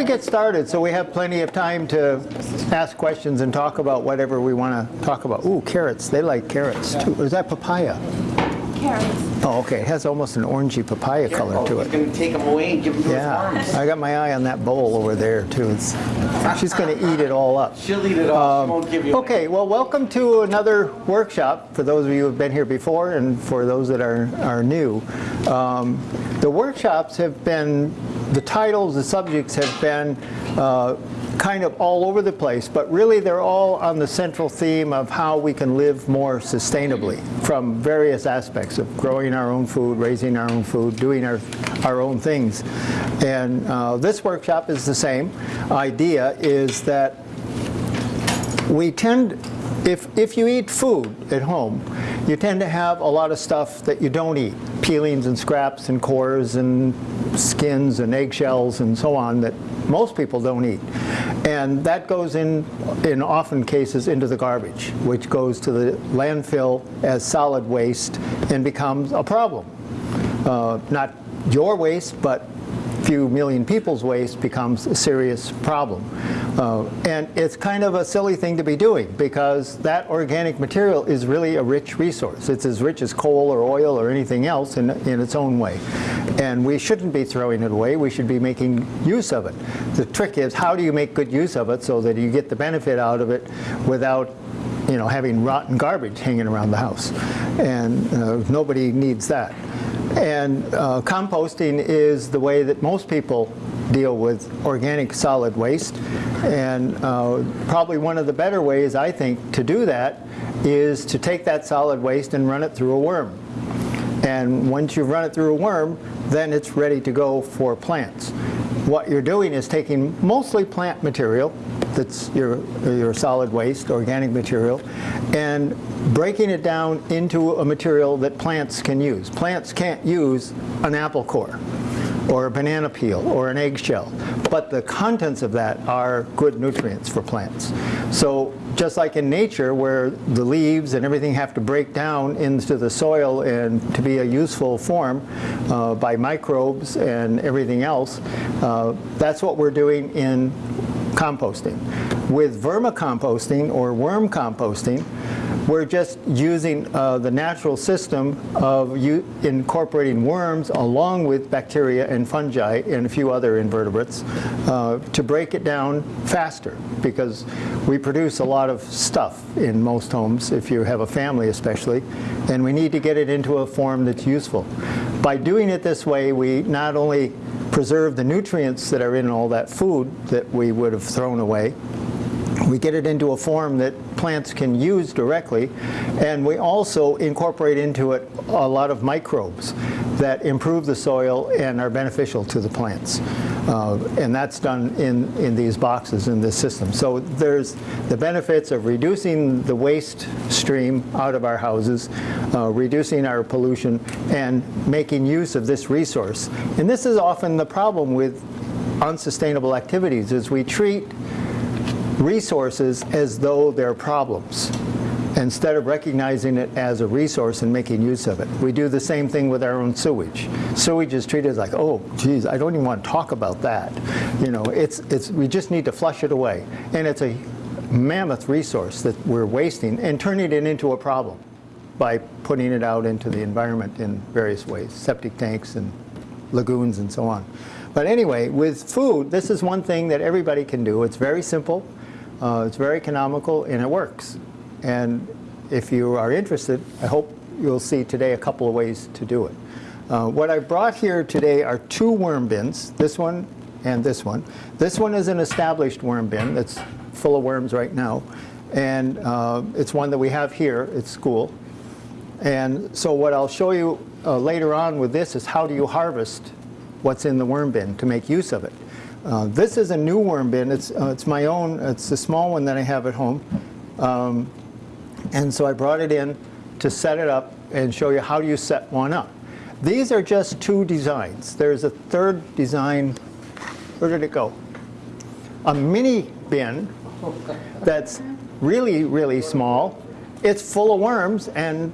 why don't we get started so we have plenty of time to ask questions and talk about whatever we want to talk about. Ooh, carrots. They like carrots too. Or is that papaya? Carrots. Oh, okay. It has almost an orangey papaya color Careful, to He's it. going to take them away and give them to Yeah, his. I got my eye on that bowl over there too. It's, she's going to eat it all up. She'll eat it all. she won't give you Um, Okay, well, welcome to another workshop for those of you who have been here before and for those that are, are new. Um, the workshops have been, the titles, the subjects have been uh, kind of all over the place, but really they're all on the central theme of how we can live more sustainably from various aspects of growing our own food, raising our own food, doing our, our own things. And uh, this workshop is the same. Idea is that we tend, if, if you eat food at home, you tend to have a lot of stuff that you don't eat. Peelings and scraps and cores and skins and eggshells and so on that most people don't eat. And that goes in, in often cases, into the garbage, which goes to the landfill as solid waste and becomes a problem. Uh, not your waste, but few million people's waste becomes a serious problem. Uh, and it's kind of a silly thing to be doing because that organic material is really a rich resource. It's as rich as coal or oil or anything else in, in its own way. And we shouldn't be throwing it away. We should be making use of it. The trick is how do you make good use of it so that you get the benefit out of it without you know, having rotten garbage hanging around the house. And uh, nobody needs that. And uh, composting is the way that most people deal with organic solid waste. And uh, probably one of the better ways, I think, to do that is to take that solid waste and run it through a worm. And once you've run it through a worm, then it's ready to go for plants. What you're doing is taking mostly plant material, that's your, your solid waste, organic material, and breaking it down into a material that plants can use. Plants can't use an apple core or a banana peel or an eggshell, but the contents of that are good nutrients for plants. So just like in nature where the leaves and everything have to break down into the soil and to be a useful form uh, by microbes and everything else, uh, that's what we're doing in composting. With vermicomposting or worm composting, we're just using uh, the natural system of incorporating worms along with bacteria and fungi and a few other invertebrates uh, to break it down faster because we produce a lot of stuff in most homes, if you have a family especially, and we need to get it into a form that's useful. By doing it this way, we not only preserve the nutrients that are in all that food that we would have thrown away, we get it into a form that plants can use directly, and we also incorporate into it a lot of microbes that improve the soil and are beneficial to the plants. Uh, and that's done in, in these boxes in this system. So there's the benefits of reducing the waste stream out of our houses, uh, reducing our pollution, and making use of this resource. And this is often the problem with unsustainable activities, is we treat resources as though they're problems instead of recognizing it as a resource and making use of it. We do the same thing with our own sewage. Sewage is treated as like, oh, geez, I don't even want to talk about that. You know, it's, it's, we just need to flush it away. And it's a mammoth resource that we're wasting and turning it into a problem by putting it out into the environment in various ways, septic tanks and lagoons and so on. But anyway, with food, this is one thing that everybody can do. It's very simple. Uh, it's very economical and it works. And if you are interested, I hope you'll see today a couple of ways to do it. Uh, what I brought here today are two worm bins, this one and this one. This one is an established worm bin that's full of worms right now. And uh, it's one that we have here at school. And so what I'll show you uh, later on with this is how do you harvest what's in the worm bin to make use of it. Uh, this is a new worm bin. It's, uh, it's my own. It's a small one that I have at home. Um, and so I brought it in to set it up and show you how you set one up. These are just two designs. There's a third design. Where did it go? A mini bin that's really, really small. It's full of worms and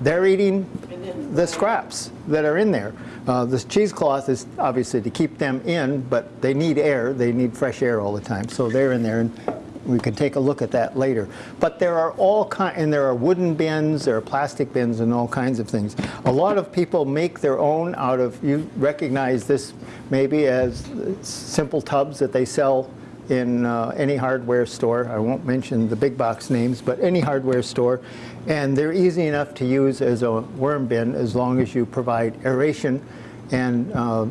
they're eating the scraps that are in there. Uh, this cheesecloth is obviously to keep them in, but they need air. They need fresh air all the time, so they're in there, and we can take a look at that later. But there are all kind, and there are wooden bins, there are plastic bins, and all kinds of things. A lot of people make their own out of. You recognize this maybe as simple tubs that they sell in uh, any hardware store. I won't mention the big box names, but any hardware store. And they're easy enough to use as a worm bin as long as you provide aeration and uh,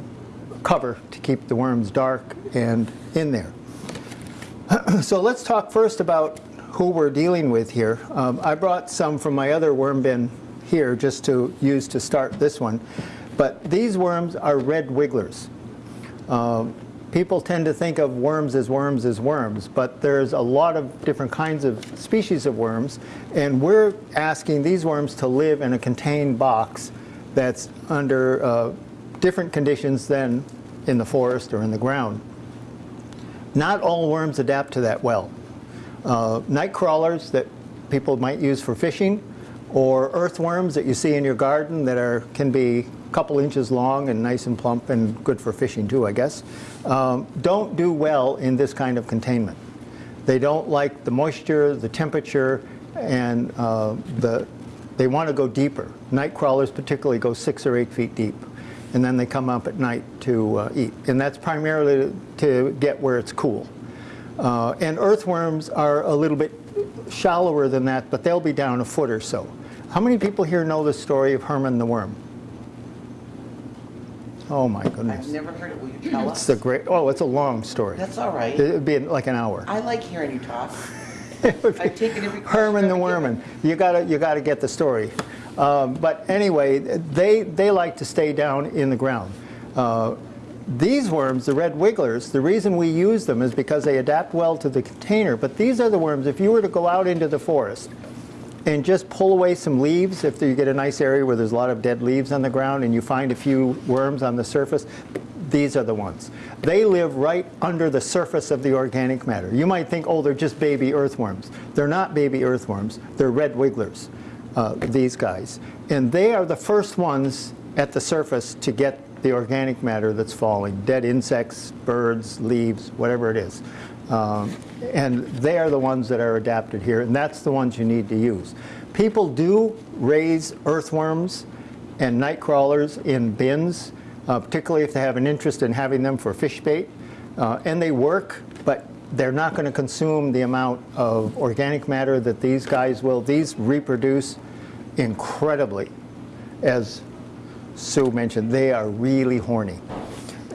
cover to keep the worms dark and in there. so let's talk first about who we're dealing with here. Um, I brought some from my other worm bin here just to use to start this one. But these worms are red wigglers. Um, people tend to think of worms as worms as worms, but there's a lot of different kinds of species of worms, and we're asking these worms to live in a contained box that's under uh, different conditions than in the forest or in the ground. Not all worms adapt to that well. Uh, night crawlers that people might use for fishing, or earthworms that you see in your garden that are can be couple inches long and nice and plump and good for fishing too, I guess, um, don't do well in this kind of containment. They don't like the moisture, the temperature, and uh, the, they want to go deeper. Night crawlers particularly go six or eight feet deep, and then they come up at night to uh, eat. And that's primarily to get where it's cool. Uh, and earthworms are a little bit shallower than that, but they'll be down a foot or so. How many people here know the story of Herman the worm? Oh my goodness. I've never heard it. Will you tell It's us? a great, oh, it's a long story. That's all right. It'd be like an hour. I like hearing you talk. I've taken every Herman the I've Worman. You gotta, you gotta get the story. Um, but anyway, they, they like to stay down in the ground. Uh, these worms, the red wigglers, the reason we use them is because they adapt well to the container. But these are the worms, if you were to go out into the forest and just pull away some leaves, if you get a nice area where there's a lot of dead leaves on the ground and you find a few worms on the surface, these are the ones. They live right under the surface of the organic matter. You might think, oh, they're just baby earthworms. They're not baby earthworms. They're red wigglers, uh, these guys. And they are the first ones at the surface to get the organic matter that's falling, dead insects, birds, leaves, whatever it is. Um, and they are the ones that are adapted here, and that's the ones you need to use. People do raise earthworms and night crawlers in bins, uh, particularly if they have an interest in having them for fish bait. Uh, and they work, but they're not going to consume the amount of organic matter that these guys will. These reproduce incredibly. As Sue mentioned, they are really horny.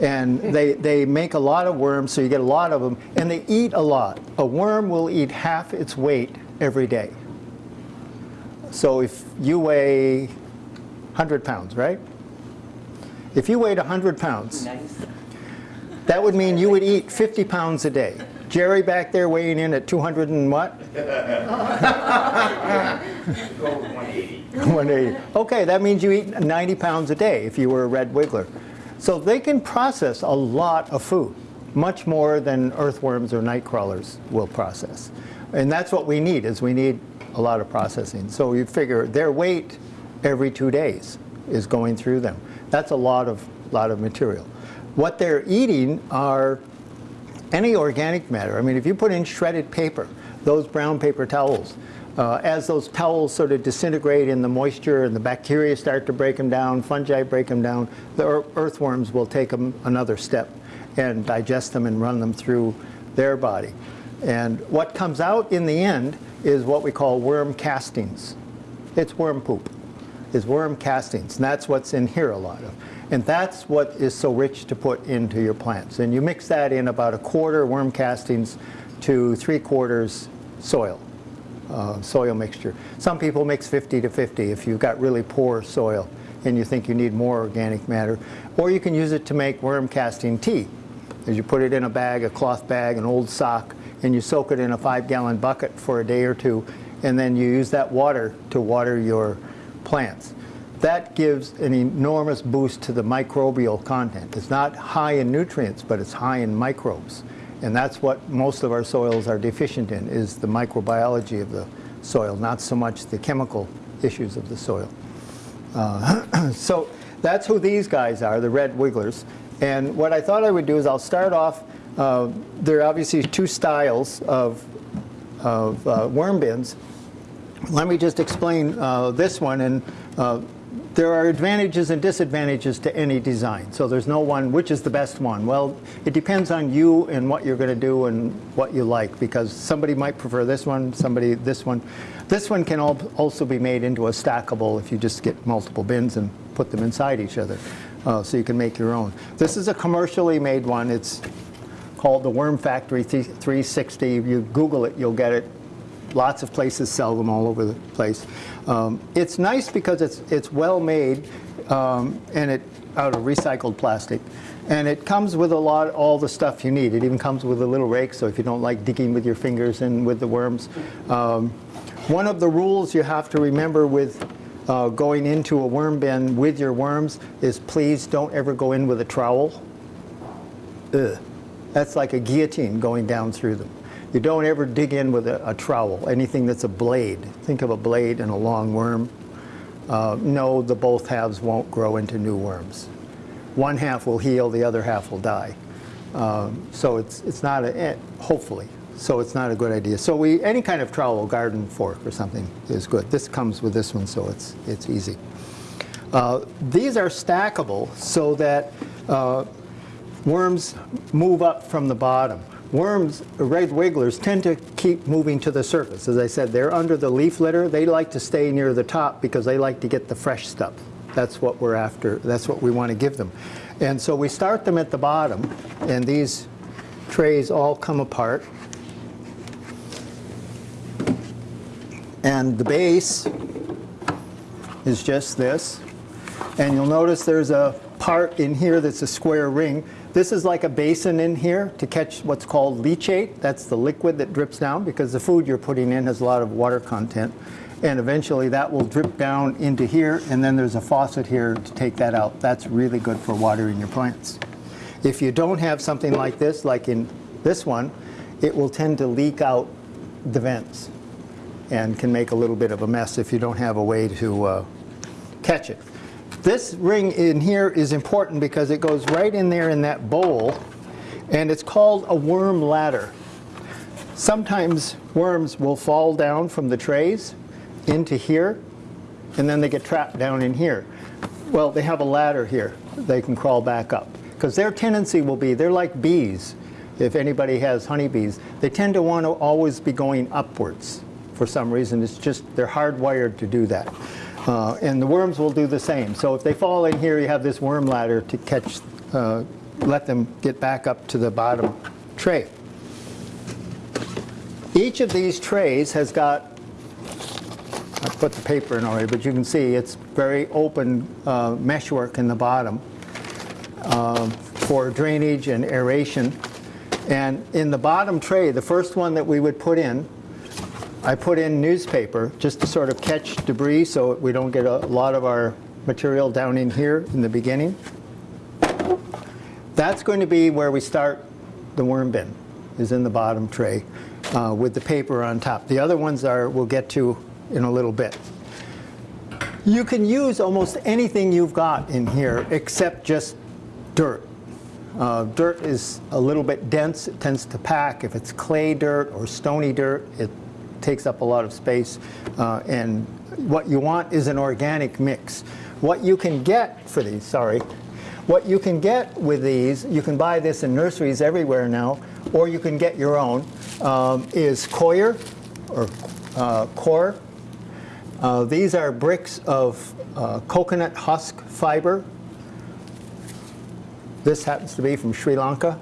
And hmm. they, they make a lot of worms, so you get a lot of them, and they eat a lot. A worm will eat half its weight every day. So if you weigh 100 pounds, right? If you weighed 100 pounds, Nice. that would mean you would eat 50 pounds a day. Jerry back there weighing in at 200 and what? 180. Okay, that means you eat 90 pounds a day if you were a red wiggler. So they can process a lot of food, much more than earthworms or night crawlers will process. And that's what we need, is we need a lot of processing. So you figure their weight every two days is going through them. That's a lot of, lot of material. What they're eating are any organic matter. I mean, if you put in shredded paper, those brown paper towels, uh, as those towels sort of disintegrate in the moisture and the bacteria start to break them down, fungi break them down, the ear- earthworms will take them another step and digest them and run them through their body. And what comes out in the end is what we call worm castings. It's worm poop, it's worm castings, and that's what's in here a lot of. And that's what is so rich to put into your plants. And you mix that in about a quarter worm castings to three quarters soil, uh, soil mixture. Some people mix 50 to 50 if you've got really poor soil and you think you need more organic matter. Or you can use it to make worm casting tea. As you put it in a bag, a cloth bag, an old sock, and you soak it in a five gallon bucket for a day or two, and then you use that water to water your plants. That gives an enormous boost to the microbial content. It's not high in nutrients, but it's high in microbes. And that's what most of our soils are deficient in, is the microbiology of the soil, not so much the chemical issues of the soil. Uh, So that's who these guys are, the red wigglers. And what I thought I would do is I'll start off, uh, there are obviously two styles of, of uh, worm bins. Let me just explain uh, this one. And uh, there are advantages and disadvantages to any design. So there's no one, which is the best one? Well, it depends on you and what you're going to do and what you like because somebody might prefer this one, somebody this one. This one can al- also be made into a stackable if you just get multiple bins and put them inside each other. Uh, so you can make your own. This is a commercially made one. It's called the Worm Factory 360. If you Google it, you'll get it. Lots of places sell them all over the place. Um, it's nice because it's it's well made um, and it out of recycled plastic, and it comes with a lot all the stuff you need. It even comes with a little rake, so if you don't like digging with your fingers and with the worms. Um, one of the rules you have to remember with uh, going into a worm bin with your worms is please don't ever go in with a trowel. Ugh. That's like a guillotine going down through them. You don't ever dig in with a, a trowel, anything that's a blade. Think of a blade and a long worm. Uh, no, the both halves won't grow into new worms. One half will heal, the other half will die. Um, so it's, it's not a, eh, hopefully, so it's not a good idea. So we, any kind of trowel, garden fork or something is good. This comes with this one, so it's, it's easy. Uh, these are stackable so that uh, worms move up from the bottom. Worms, red wigglers, tend to keep moving to the surface. As I said, they're under the leaf litter. They like to stay near the top because they like to get the fresh stuff. That's what we're after. That's what we want to give them. And so we start them at the bottom, and these trays all come apart. And the base is just this. And you'll notice there's a part in here that's a square ring. This is like a basin in here to catch what's called leachate. That's the liquid that drips down because the food you're putting in has a lot of water content. And eventually that will drip down into here and then there's a faucet here to take that out. That's really good for watering your plants. If you don't have something like this, like in this one, it will tend to leak out the vents and can make a little bit of a mess if you don't have a way to uh, catch it. This ring in here is important because it goes right in there in that bowl, and it's called a worm ladder. Sometimes worms will fall down from the trays into here, and then they get trapped down in here. Well, they have a ladder here. They can crawl back up. Because their tendency will be, they're like bees. If anybody has honeybees, they tend to want to always be going upwards for some reason. It's just, they're hardwired to do that. Uh, and the worms will do the same. So if they fall in here, you have this worm ladder to catch, uh, let them get back up to the bottom tray. Each of these trays has got, I put the paper in already, but you can see it's very open uh, meshwork in the bottom um, for drainage and aeration. And in the bottom tray, the first one that we would put in, I put in newspaper just to sort of catch debris so we don't get a lot of our material down in here in the beginning. That's going to be where we start the worm bin, is in the bottom tray uh, with the paper on top. The other ones are we'll get to in a little bit. You can use almost anything you've got in here except just dirt. Uh, dirt is a little bit dense, it tends to pack. If it's clay dirt or stony dirt, it takes up a lot of space. Uh, and what you want is an organic mix. What you can get for these, sorry, what you can get with these, you can buy this in nurseries everywhere now, or you can get your own, um, is coir or uh, core. Uh, these are bricks of uh, coconut husk fiber. This happens to be from Sri Lanka.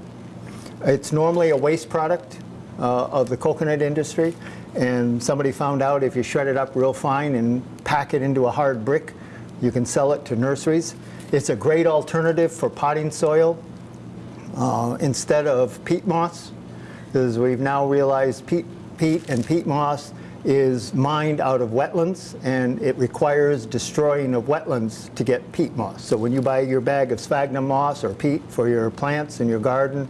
It's normally a waste product uh, of the coconut industry, and somebody found out if you shred it up real fine and pack it into a hard brick, you can sell it to nurseries. It's a great alternative for potting soil uh, instead of peat moss, because we've now realized peat, peat and peat moss is mined out of wetlands and it requires destroying of wetlands to get peat moss. So when you buy your bag of sphagnum moss or peat for your plants in your garden,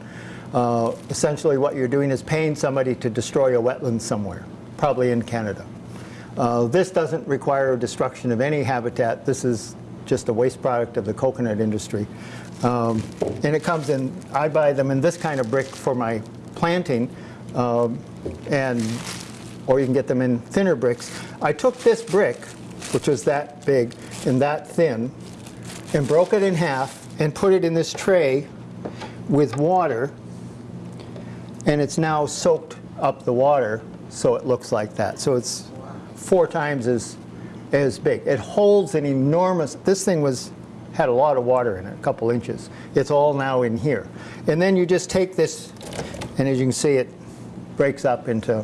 uh, essentially what you're doing is paying somebody to destroy a wetland somewhere, probably in Canada. Uh, This doesn't require destruction of any habitat. This is just a waste product of the coconut industry. Um, And it comes in, I buy them in this kind of brick for my planting, um, and, or you can get them in thinner bricks. I took this brick, which was that big and that thin, and broke it in half and put it in this tray with water, and it's now soaked up the water, so it looks like that. So it's four times as, as big. It holds an enormous, this thing was, had a lot of water in it, a couple inches. It's all now in here. And then you just take this, and as you can see, it breaks up into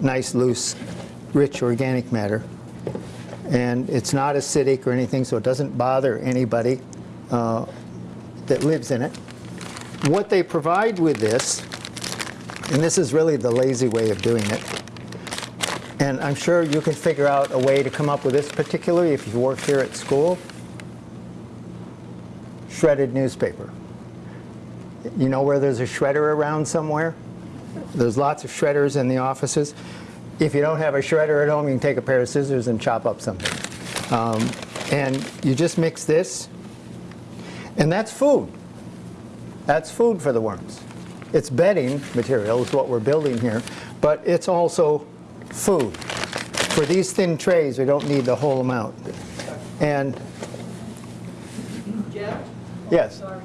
nice, loose, rich organic matter. And it's not acidic or anything, so it doesn't bother anybody uh, that lives in it. What they provide with this, and this is really the lazy way of doing it, and I'm sure you can figure out a way to come up with this particularly if you work here at school. Shredded newspaper. You know where there's a shredder around somewhere? There's lots of shredders in the offices. If you don't have a shredder at home, you can take a pair of scissors and chop up something. Um, and you just mix this, and that's food. That's food for the worms. It's bedding material is what we're building here, but it's also food. For these thin trays, we don't need the whole amount. And, Jeff? yes, Sorry.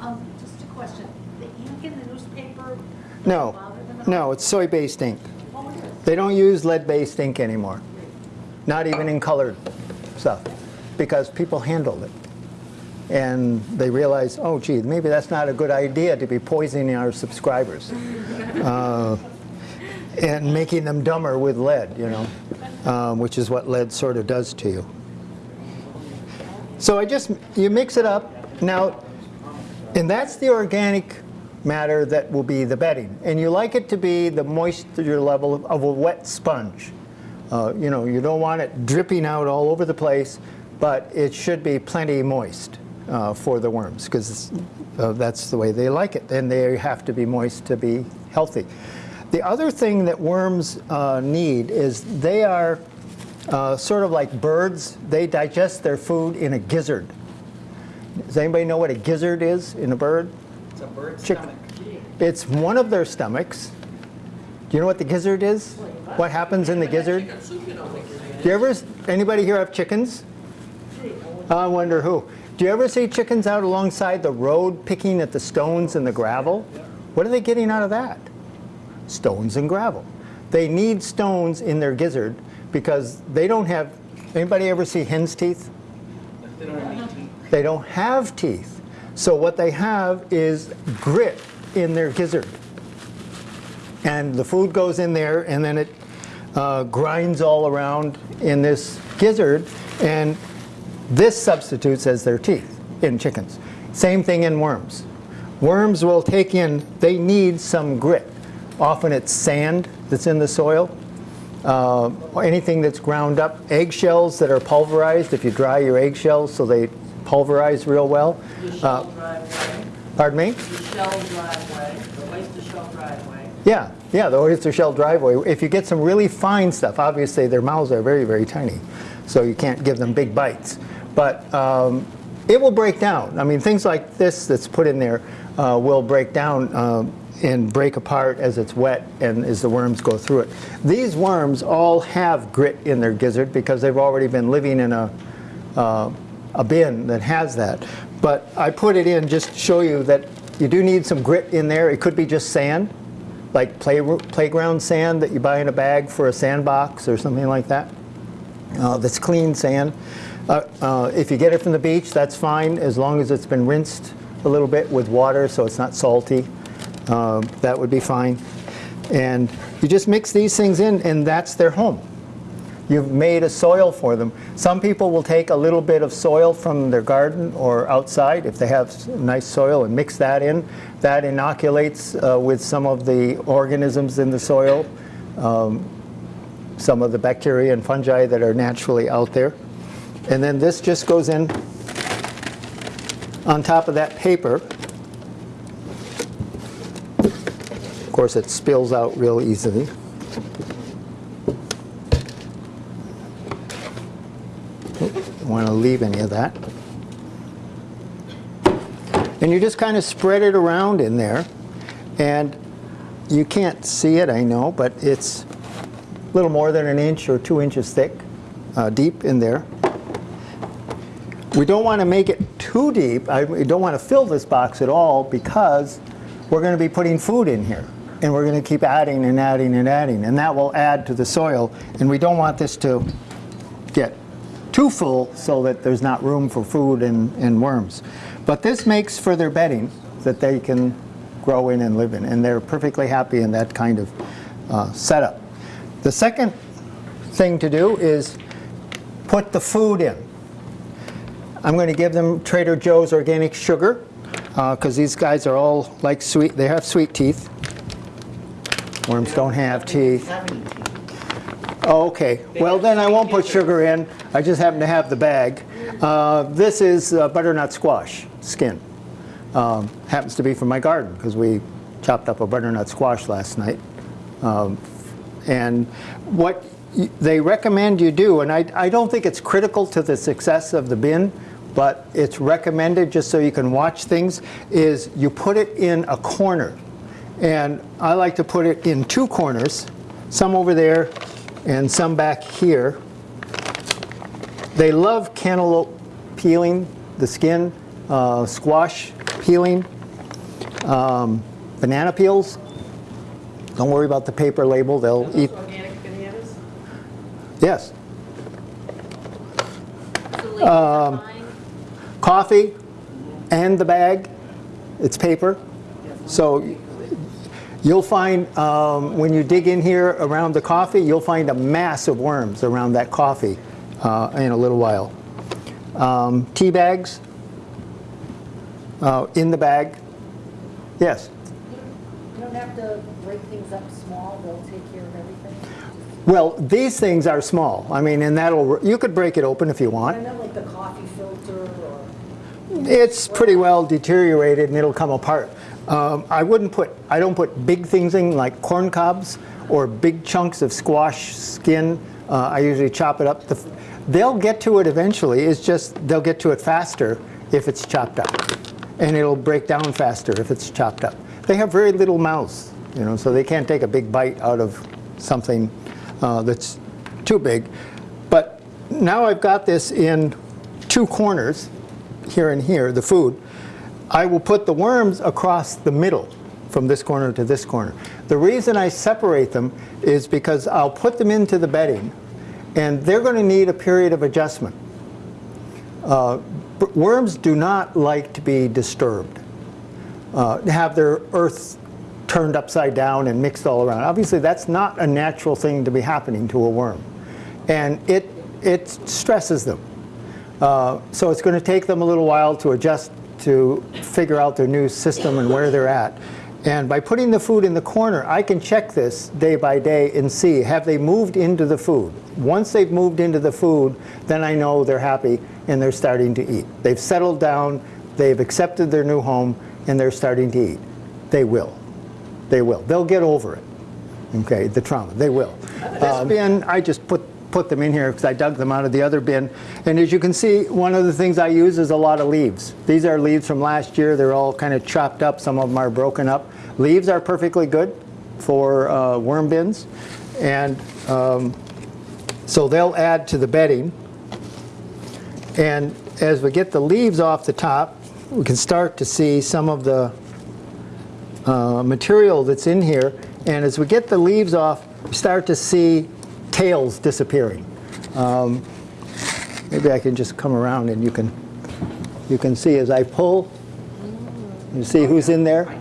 Um, just a question. The ink in the newspaper? no, them no, it's soy-based ink. Oh. They don't use lead-based ink anymore, not even in colored stuff, because people handled it. And they realized, oh gee, maybe that's not a good idea to be poisoning our subscribers. Uh, and making them dumber with lead, you know, um, which is what lead sort of does to you. So I just, you mix it up. Now, and that's the organic matter that will be the bedding. And you like it to be the moisture level of, of a wet sponge. Uh, you know, you don't want it dripping out all over the place, but it should be plenty moist uh, for the worms because uh, that's the way they like it. And they have to be moist to be healthy. The other thing that worms uh, need is they are uh, sort of like birds. They digest their food in a gizzard. Does anybody know what a gizzard is in a bird? It's a bird's Chick- stomach. It's one of their stomachs. Do you know what the gizzard is? What happens in the gizzard? Do you ever, anybody here have chickens? I wonder who. Do you ever see chickens out alongside the road picking at the stones and the gravel? What are they getting out of that? Stones and gravel. They need stones in their gizzard because they don't have, anybody ever see hen's teeth? They don't have teeth. So what they have is grit in their gizzard. And the food goes in there and then it uh, grinds all around in this gizzard and this substitutes as their teeth in chickens. Same thing in worms. Worms will take in, they need some grit. Often it's sand that's in the soil, uh, or anything that's ground up, eggshells that are pulverized, if you dry your eggshells so they pulverize real well. Uh, Pardon me? the shell driveway, the oyster shell driveway. Yeah, yeah, the oyster shell driveway. If you get some really fine stuff, obviously their mouths are very, very tiny, so you can't give them big bites. But um, it will break down. I mean, things like this that's put in there uh, will break down um, and break apart as it's wet and as the worms go through it. These worms all have grit in their gizzard because they've already been living in a, uh, a bin that has that. But I put it in just to show you that you do need some grit in there. It could be just sand, like play, playground sand that you buy in a bag for a sandbox or something like that. Uh, that's clean sand. Uh, uh, if you get it from the beach, that's fine as long as it's been rinsed a little bit with water so it's not salty. Uh, that would be fine. And you just mix these things in and that's their home. You've made a soil for them. Some people will take a little bit of soil from their garden or outside if they have nice soil and mix that in. That inoculates uh, with some of the organisms in the soil, um, some of the bacteria and fungi that are naturally out there. And then this just goes in on top of that paper. Of course, it spills out real easily. Don't want to leave any of that. And you just kind of spread it around in there. And you can't see it, I know, but it's a little more than an inch or two inches thick, uh, deep in there. We don't want to make it too deep. I we don't want to fill this box at all because we're going to be putting food in here. And we're going to keep adding and adding and adding. And that will add to the soil. And we don't want this to get too full so that there's not room for food and, and worms. But this makes for their bedding that they can grow in and live in. And they're perfectly happy in that kind of uh, setup. The second thing to do is put the food in. I'm going to give them Trader Joe's organic sugar because these guys are all like sweet. They have sweet teeth. Worms don't have teeth. Oh, okay. Well, then I won't put sugar in. I just happen to have the bag. Uh, this is uh, butternut squash skin. Um, happens to be from my garden because we chopped up a butternut squash last night. Um, and what they recommend you do, and I, I don't think it's critical to the success of the bin, but it's recommended just so you can watch things, is you put it in a corner. And I like to put it in two corners, some over there and some back here. They love cantaloupe peeling, the skin, uh, squash peeling, um, banana peels. Don't worry about the paper label, they'll eat. organic bananas? Yes. The ladies are buying, Coffee and the bag, it's paper. So you'll find, um, when you dig in here around the coffee, you'll find a mass of worms around that coffee uh, in a little while. Um, tea bags uh, in the bag. Yes. You don't have to break things up small, they'll take care of everything. Well, these things are small. I mean, and that'll, you could break it open if you I want. know like the coffee filter It's pretty well deteriorated and it'll come apart. Um, I wouldn't put, I don't put big things in like corn cobs or big chunks of squash skin. Uh, I usually chop it up. The, they'll get to it eventually. It's just they'll get to it faster if it's chopped up. And it'll break down faster if it's chopped up. They have very little mouths, you know, so they can't take a big bite out of something uh, that's too big. But now I've got this in two corners, here and here, the food. I will put the worms across the middle from this corner to this corner. The reason I separate them is because I'll put them into the bedding and they're going to need a period of adjustment. Uh, worms do not like to be disturbed, uh, have their earth turned upside down and mixed all around. Obviously, that's not a natural thing to be happening to a worm. And it, it stresses them. Uh, so it's going to take them a little while to adjust to figure out their new system and where they're at. And by putting the food in the corner, I can check this day by day and see, have they moved into the food? Once they've moved into the food, then I know they're happy and they're starting to eat. They've settled down, they've accepted their new home, and they're starting to eat. They will. They will. They'll get over it. Okay, the trauma. They will. This bin, I just put put them in here because I dug them out of the other bin. And as you can see, one of the things I use is a lot of leaves. These are leaves from last year. They're all kind of chopped up. Some of them are broken up. Leaves are perfectly good for uh, worm bins. And um, so they'll add to the bedding. And as we get the leaves off the top, we can start to see some of the uh, material that's in here. And as we get the leaves off, start to see tails disappearing. Um, maybe I can just come around and you can you can see as I pull. You see who's in there?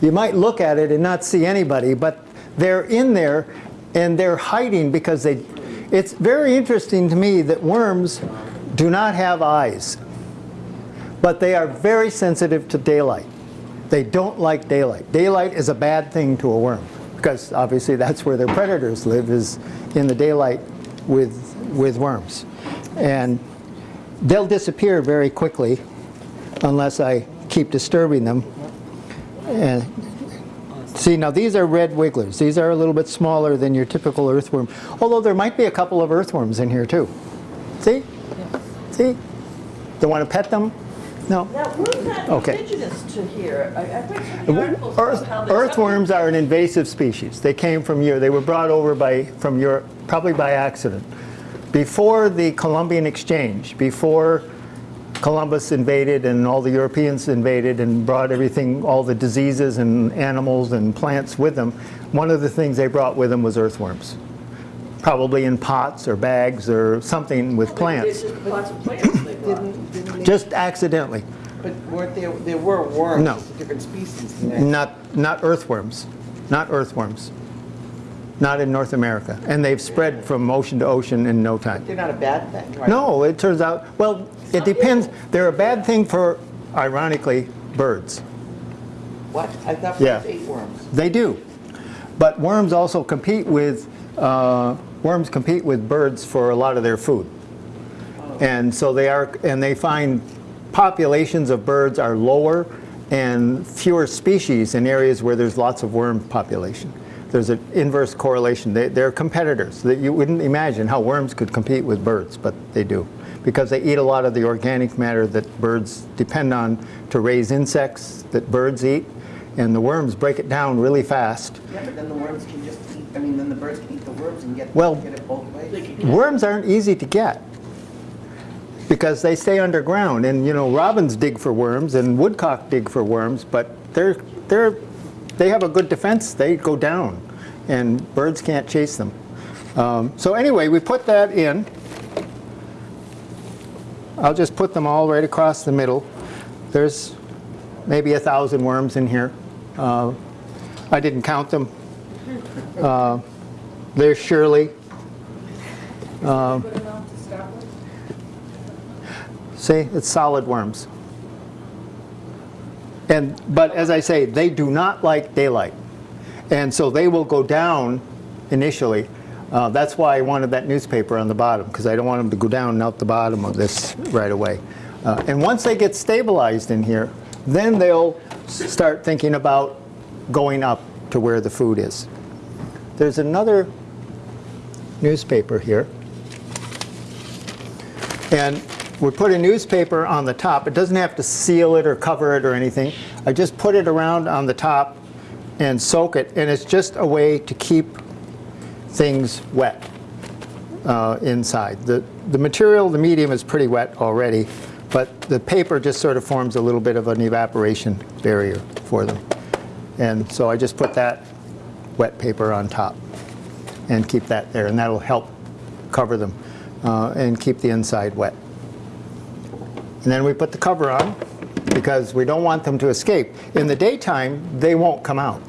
You might look at it and not see anybody, but they're in there and they're hiding because they. It's very interesting to me that worms do not have eyes, but they are very sensitive to daylight. They don't like daylight. Daylight is a bad thing to a worm because obviously that's where their predators live is in the daylight with, with worms. And they'll disappear very quickly unless I keep disturbing them. And see, now these are red wigglers. These are a little bit smaller than your typical earthworm, although there might be a couple of earthworms in here too. See? See? Don't want to pet them? No? Now, we're not Okay. indigenous to here. I, I read so many articles Earth, about how they. earthworms are an invasive species. They came from Europe. They were brought over by, from Europe, probably by accident. Before the Columbian Exchange, before Columbus invaded and all the Europeans invaded and brought everything, all the diseases and animals and plants with them, one of the things they brought with them was earthworms. Probably in pots or bags or something with plants, There's just lots of plants they brought. Didn't, didn't they, just accidentally. but weren't there, there were worms, No. different species. Not, not earthworms, not earthworms, not in North America. And they've spread from ocean to ocean in no time. They're not a bad thing, right? No, it turns out, well, it depends. They're a bad thing for, ironically, birds. What? I thought Yeah. birds ate worms. They do. But worms also compete with, uh, worms compete with birds for a lot of their food. And so they are, and they find populations of birds are lower and fewer species in areas where there's lots of worm population. There's an inverse correlation. They, they're competitors. That you wouldn't imagine how worms could compete with birds, but they do. Because they eat a lot of the organic matter that birds depend on to raise insects that birds eat. And the worms break it down really fast. Yeah, but then the worms can just eat, I mean, then the birds can eat the worms and get, Well- get it both ways. Worms aren't easy to get because they stay underground. And you know, robins dig for worms and woodcock dig for worms, but they're they're they have a good defense. They go down, and birds can't chase them. Um, so anyway, we put that in. I'll just put them all right across the middle. There's maybe a thousand worms in here. Uh, I didn't count them. Uh, there's Shirley. See, it's solid worms. And, but as I say, they do not like daylight. And so they will go down initially. Uh, that's why I wanted that newspaper on the bottom, because I don't want them to go down and out the bottom of this right away. Uh, and once they get stabilized in here, then they'll start thinking about going up to where the food is. There's another newspaper here. And we put a newspaper on the top. It doesn't have to seal it or cover it or anything. I just put it around on the top and soak it. And it's just a way to keep things wet uh, inside. The, the material, the medium is pretty wet already, but the paper just sort of forms a little bit of an evaporation barrier for them. And so I just put that wet paper on top and keep that there, and that'll help cover them uh, and keep the inside wet. And then we put the cover on because we don't want them to escape. In the daytime, they won't come out,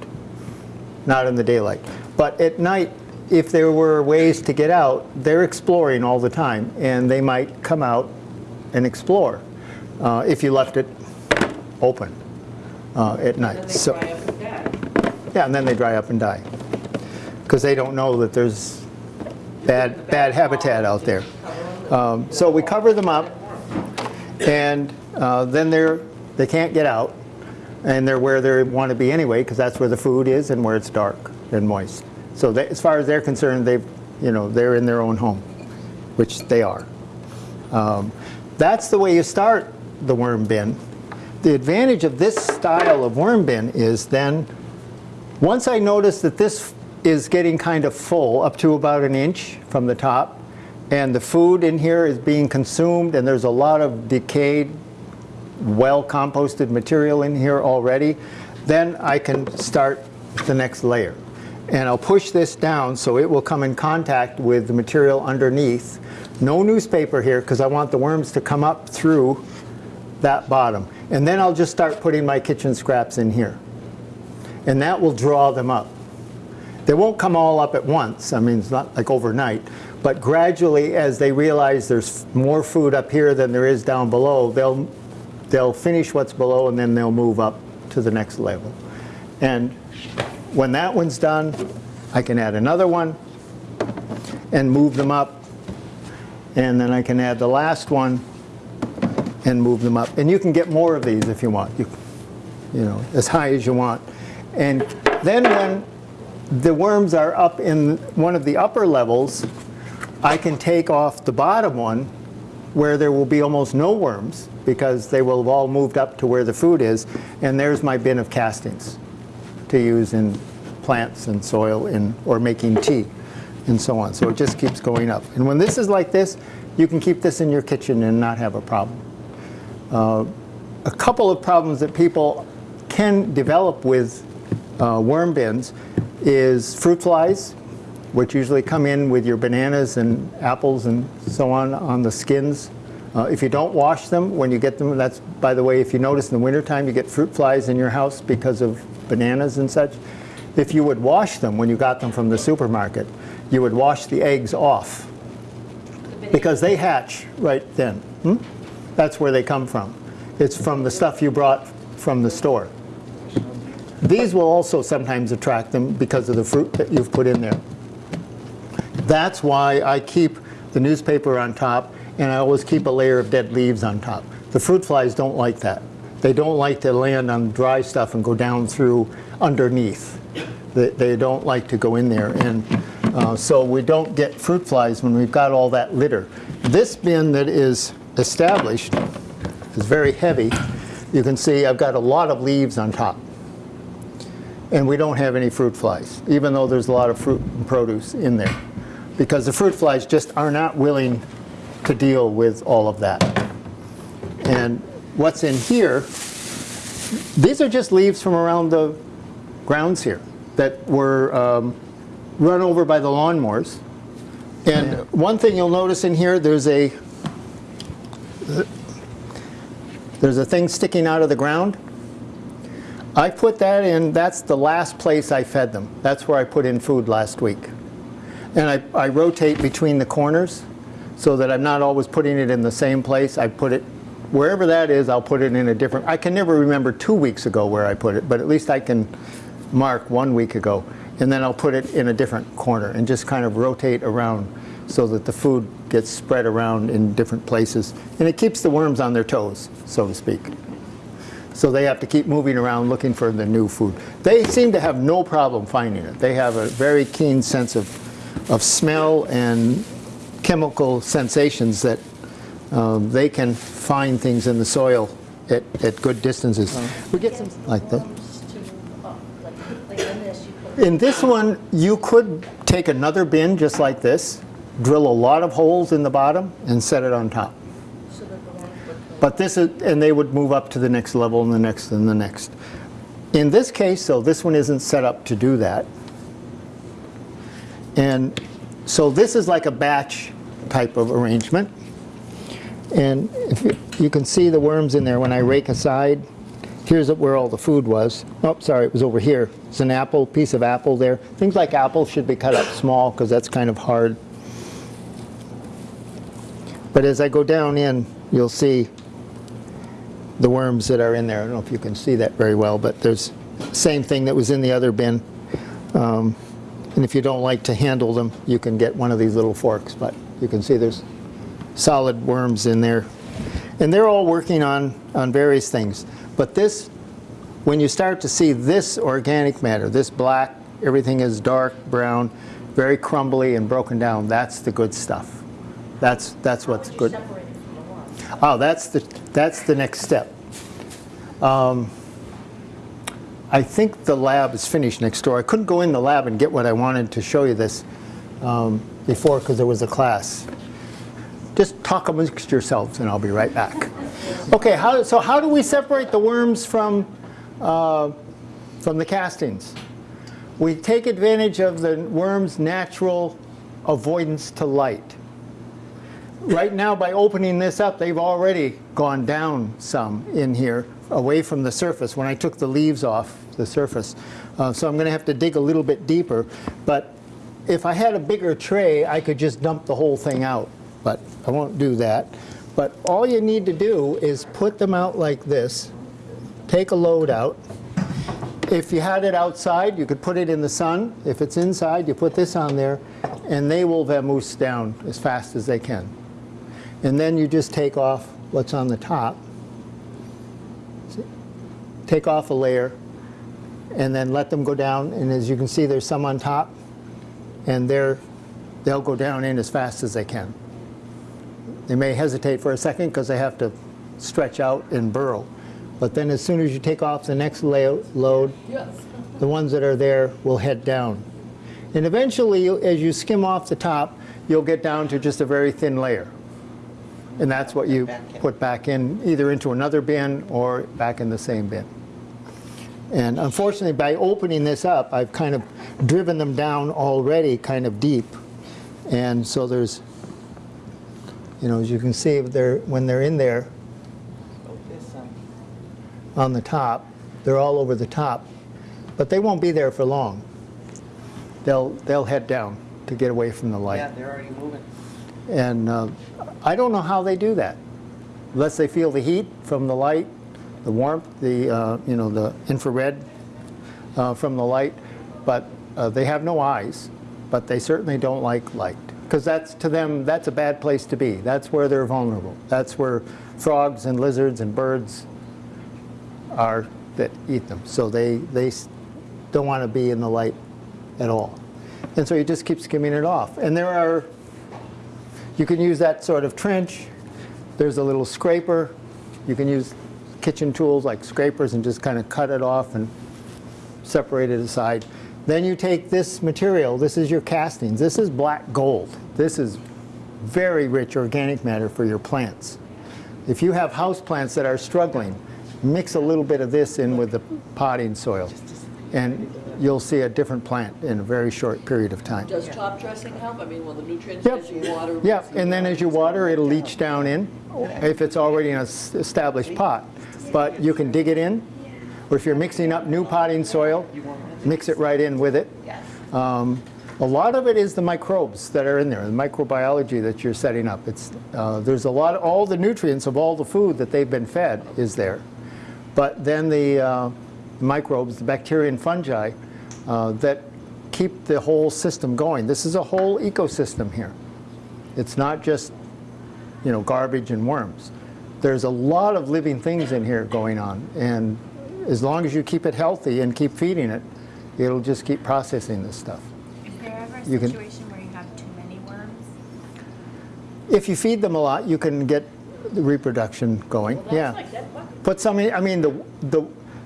not in the daylight. But at night, if there were ways to get out, they're exploring all the time, and they might come out and explore uh, if you left it open uh, at night. Then they So- dry up and die. yeah, and then they dry up and die. Because they don't know that there's bad, bad habitat out there. Um, So we cover them up, and uh, then they're, they can't get out, and they're where they want to be anyway, because that's where the food is and where it's dark and moist. So they, as far as they're concerned, they've, you know, they're in their own home, which they are. Um, That's the way you start the worm bin. The advantage of this style of worm bin is then, once I notice that this is getting kind of full, up to about an inch from the top, and the food in here is being consumed, and there's a lot of decayed, well-composted material in here already, then I can start the next layer. And I'll push this down so it will come in contact with the material underneath. No newspaper here, because I want the worms to come up through that bottom. And then I'll just start putting my kitchen scraps in here. And that will draw them up. They won't come all up at once, I mean, it's not like overnight, but gradually as they realize there's more food up here than there is down below, they'll, they'll finish what's below and then they'll move up to the next level. And when that one's done, I can add another one and move them up. And then I can add the last one and move them up. And you can get more of these if you want, you, you know, as high as you want. And then when the worms are up in one of the upper levels, I can take off the bottom one where there will be almost no worms because they will have all moved up to where the food is. And there's my bin of castings to use in plants and soil in, or making tea and so on. So it just keeps going up. And when this is like this, you can keep this in your kitchen and not have a problem. Uh, a couple of problems that people can develop with uh, worm bins is fruit flies, which usually come in with your bananas and apples and so on on the skins. Uh, if you don't wash them when you get them, that's, by the way, if you notice in the wintertime you get fruit flies in your house because of bananas and such. If you would wash them when you got them from the supermarket, you would wash the eggs off because they hatch right then. Hmm? That's where they come from. It's from the stuff you brought from the store. These will also sometimes attract them because of the fruit that you've put in there. That's why I keep the newspaper on top and I always keep a layer of dead leaves on top. The fruit flies don't like that. They don't like to land on dry stuff and go down through underneath. They, they don't like to go in there. And uh, so we don't get fruit flies when we've got all that litter. This bin that is established is very heavy. You can see I've got a lot of leaves on top. And we don't have any fruit flies, even though there's a lot of fruit and produce in there. Because the fruit flies just are not willing to deal with all of that. And what's in here, these are just leaves from around the grounds here that were um, run over by the lawnmowers. And one thing you'll notice in here, there's a there's a thing sticking out of the ground. I put that in, that's the last place I fed them. That's where I put in food last week. And I, I rotate between the corners so that I'm not always putting it in the same place. I put it, wherever that is, I'll put it in a different, I can never remember two weeks ago where I put it, but at least I can mark one week ago. And then I'll put it in a different corner and just kind of rotate around so that the food gets spread around in different places. And it keeps the worms on their toes, so to speak. So they have to keep moving around looking for the new food. They seem to have no problem finding it. They have a very keen sense of, of smell and chemical sensations that um, they can find things in the soil at, at good distances. We get some like that. Worms to, like, like in this. In this one, you could take another bin just like this, drill a lot of holes in the bottom, and set it on top. So that the worms would go. But this is, and they would move up to the next level and the next and the next. In this case, though, this one isn't set up to do that. And so this is like a batch type of arrangement. And you, you can see the worms in there when I rake aside. Here's where all the food was. Oh, sorry, it was over here. It's an apple, piece of apple there. Things like apples should be cut up small because that's kind of hard. But as I go down in, you'll see the worms that are in there. I don't know if you can see that very well, but there's same thing that was in the other bin. Um, and if you don't like to handle them, you can get one of these little forks. But you can see there's solid worms in there. And they're all working on, on various things. But this, when you start to see this organic matter, this black, everything is dark brown, very crumbly and broken down, that's the good stuff. That's, that's what's good. you separate it from the worms? Oh, that's the, that's the next step. Um, I think the lab is finished next door. I couldn't go in the lab and get what I wanted to show you this um, before because there was a class. Just talk amongst yourselves and I'll be right back. Okay, how, so how do we separate the worms from, uh, from the castings? We take advantage of the worm's natural avoidance to light. Right now, by opening this up, they've already gone down some in here, away from the surface, when I took the leaves off the surface. Uh, so I'm going to have to dig a little bit deeper. But if I had a bigger tray, I could just dump the whole thing out. But I won't do that. But all you need to do is put them out like this, take a load out. If you had it outside, you could put it in the sun. If it's inside, you put this on there, and they will vamoose down as fast as they can. And then you just take off what's on the top. Take off a layer, and then let them go down. And as you can see, there's some on top, and they're, they'll go down in as fast as they can. They may hesitate for a second because they have to stretch out and burrow. But then as soon as you take off the next load, Yes. the ones that are there will head down. And eventually, as you skim off the top, you'll get down to just a very thin layer. And that's what you put back in, either into another bin or back in the same bin. And unfortunately, by opening this up, I've kind of driven them down already kind of deep. And so there's, you know, as you can see, they're, when they're in there on the top, they're all over the top, but they won't be there for long. They'll, they'll head down to get away from the light. Yeah, they're already moving. And uh, I don't know how they do that, unless they feel the heat from the light, the warmth, the uh, you know the infrared uh, from the light. But uh, they have no eyes, but they certainly don't like light because that's to them that's a bad place to be. That's where they're vulnerable. That's where frogs and lizards and birds are that eat them. So they they don't want to be in the light at all. And so you just keep skimming it off. And there are you can use that sort of trench. There's a little scraper. You can use kitchen tools like scrapers and just kind of cut it off and separate it aside. Then you take this material. This is your castings. This is black gold. This is very rich organic matter for your plants. If you have house plants that are struggling, mix a little bit of this in with the potting soil, and you'll see a different plant in a very short period of time. Does top dressing help? I mean, will the nutrients Yep. as you water? Yeah, and then as you water, it'll leach down in, if it's already in an established pot. But you can dig it in, or if you're mixing up new potting soil, mix it right in with it. Um, A lot of it is the microbes that are in there, the microbiology that you're setting up. It's, uh, there's a lot, all the nutrients of all the food that they've been fed is there. But then the uh, microbes, the bacteria and fungi uh, that keep the whole system going. This is a whole ecosystem here. It's not just, you know, garbage and worms. There's a lot of living things in here going on, and as long as you keep it healthy and keep feeding it, it'll just keep processing this stuff. Is there ever a You can- situation where you have too many worms? If you feed them a lot, you can get the reproduction going. yeah. That's like. Put some in, I mean, the, the,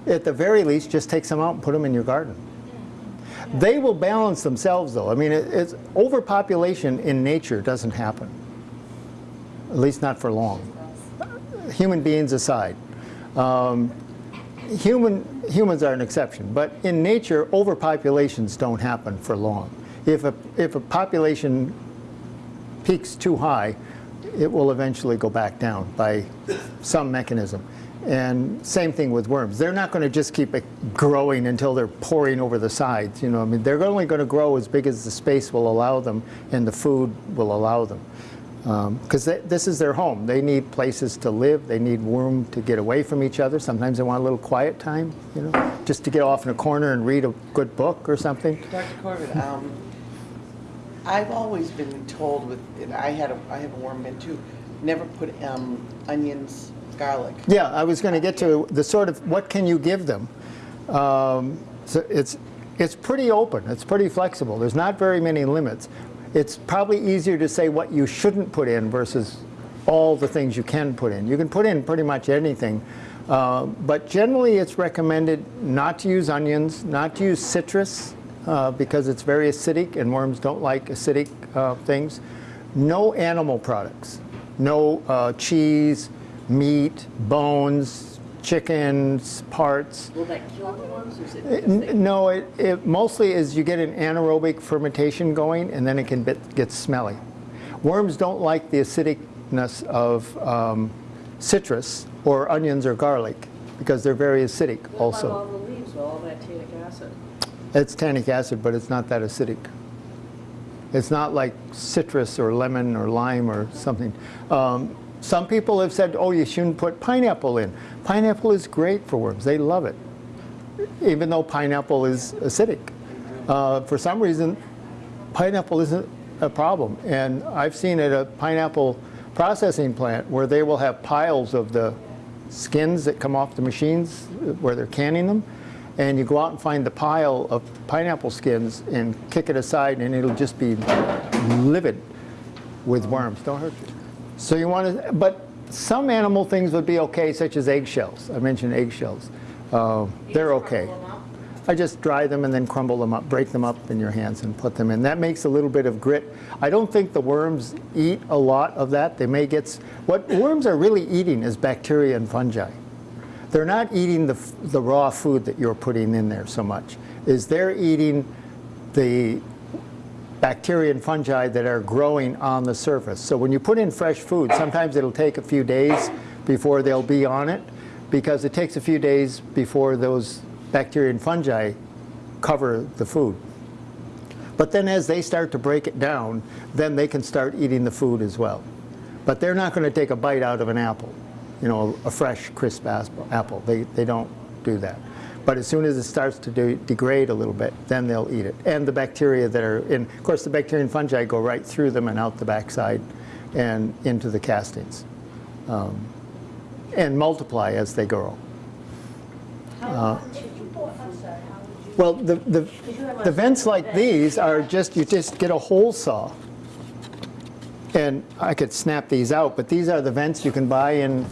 at the very least, just take some out and put them in your garden. Mm-hmm. They will balance themselves though. I mean, it, it's, overpopulation in nature doesn't happen. At least not for long. Human beings aside. Um, human, humans are an exception, but in nature, overpopulations don't happen for long. If a, if a population peaks too high, it will eventually go back down by some mechanism. And same thing with worms. They're not going to just keep it growing until they're pouring over the sides. You know, I mean, they're only going to grow as big as the space will allow them and the food will allow them. Because this is their home. They need places to live. They need room to get away from each other. Sometimes they want a little quiet time, you know, just to get off in a corner and read a good book or something. Dr. Corbett, um, I've always been told with, and I had a, I have a warm bin too, never put, um, onions, garlic. Yeah, I was going to get to the sort of what can you give them. Um, so it's it's pretty open. It's pretty flexible. There's not very many limits. It's probably easier to say what you shouldn't put in versus all the things you can put in. You can put in pretty much anything, uh, but generally it's recommended not to use onions, not to use citrus uh, because it's very acidic and worms don't like acidic uh, things. No animal products. No uh, cheese, meat, bones, chickens, parts. Will that kill the worms or is it? N- No, it, it mostly is you get an anaerobic fermentation going and then it can bit, get smelly. Worms don't like the acidicness of um, citrus or onions or garlic because they're very acidic What also. all the leaves, all that tannic acid? It's tannic acid, but it's not that acidic. It's not like citrus or lemon or lime or something. Um, some people have said, oh, you shouldn't put pineapple in. Pineapple is great for worms. They love it, even though pineapple is acidic. Uh, for some reason, pineapple isn't a problem. And I've seen at a pineapple processing plant where they will have piles of the skins that come off the machines where they're canning them. And you go out and find the pile of pineapple skins and kick it aside, and it'll just be livid with worms. Don't hurt you. So you want to, but some animal things would be okay, such as eggshells. I mentioned eggshells. Uh, They're okay. I just dry them and then crumble them up, break them up in your hands and put them in. That makes a little bit of grit. I don't think the worms eat a lot of that. They may get, what worms are really eating is bacteria and fungi. They're not eating the, the raw food that you're putting in there so much, is they're eating the bacteria and fungi that are growing on the surface. So when you put in fresh food, sometimes it'll take a few days before they'll be on it because it takes a few days before those bacteria and fungi cover the food. But then as they start to break it down, then they can start eating the food as well. But they're not going to take a bite out of an apple, you know, a fresh, crisp apple. They, they don't do that. But as soon as it starts to de- degrade a little bit, then they'll eat it. And the bacteria that are in, of course, the bacteria and fungi go right through them and out the backside and into the castings. Um, and multiply as they grow. How would you, I'm sorry, how would you? Well, the, the, the vents like these are just, you just get a hole saw. And I could snap these out, but these are the vents you can buy in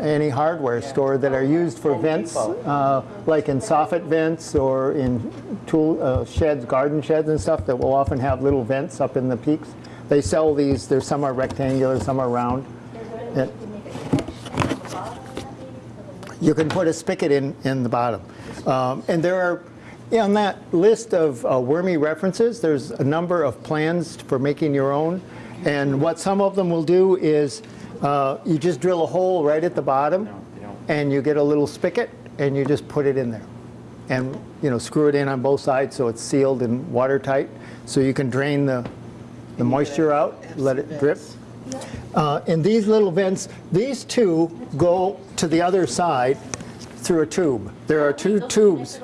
any hardware store that are used for vents, uh, like in soffit vents or in tool uh, sheds, garden sheds and stuff that will often have little vents up in the peaks. They sell these, there's some are rectangular, some are round. Is there any way you can make a connection at the bottom of that maybe for the You can put a spigot in, in the bottom. Um, and there are, on that list of uh, wormy references, there's a number of plans for making your own. And what some of them will do is uh, you just drill a hole right at the bottom and you get a little spigot and you just put it in there. And you know, screw it in on both sides so it's sealed and watertight. So you can drain the, the moisture out, let it drip. Uh, And these little vents, these two go to the other side through a tube. There are two tubes.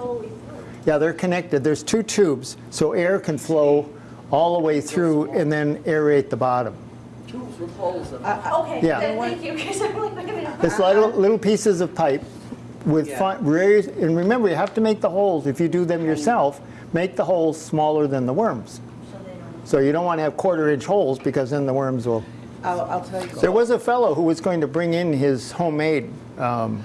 Yeah, they're connected. There's two tubes, so air can flow all the way through and then aerate the bottom. Tubes with holes in them. Okay, Yeah. then thank you, because I'm like, wait a minute. It's little, little pieces of pipe with Yeah. fine, and remember, you have to make the holes, if you do them yourself, make the holes smaller than the worms. So you don't want to have quarter inch holes because then the worms will I'll, I'll tell you. There was a fellow who was going to bring in his homemade um,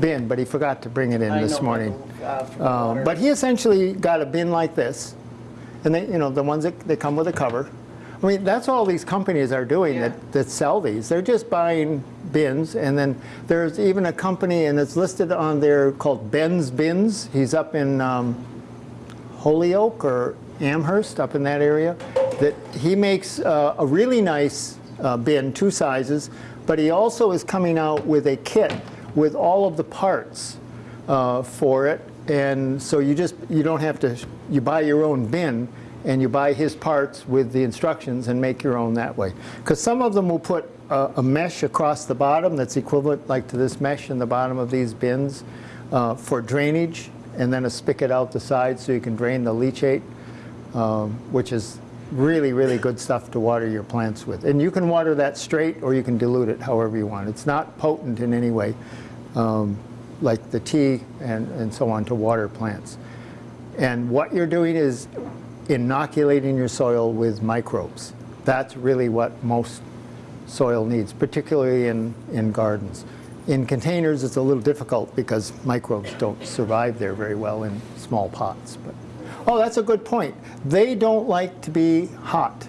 bin, but he forgot to bring it in I this know, morning. uh, Um. But he essentially got a bin like this, and they, you know, the ones that, they come with a cover. I mean, that's all these companies are doing Yeah. that, that sell these. They're just buying bins, and then there's even a company, and it's listed on there called Ben's Bins. He's up in um, Holyoke or Amherst, up in that area, that he makes uh, a really nice uh, bin, two sizes, but he also is coming out with a kit with all of the parts uh, for it. And so you just, you don't have to, you buy your own bin and you buy his parts with the instructions and make your own that way. Because some of them will put a, a mesh across the bottom that's equivalent like to this mesh in the bottom of these bins uh, for drainage and then a spigot out the side so you can drain the leachate, um, which is really, really good stuff to water your plants with. And you can water that straight or you can dilute it however you want. It's not potent in any way, um, like the tea and, and so on to water plants. And what you're doing is inoculating your soil with microbes. That's really what most soil needs, particularly in, in gardens. In containers, it's a little difficult because microbes don't survive there very well in small pots. But, oh, that's a good point. They don't like to be hot.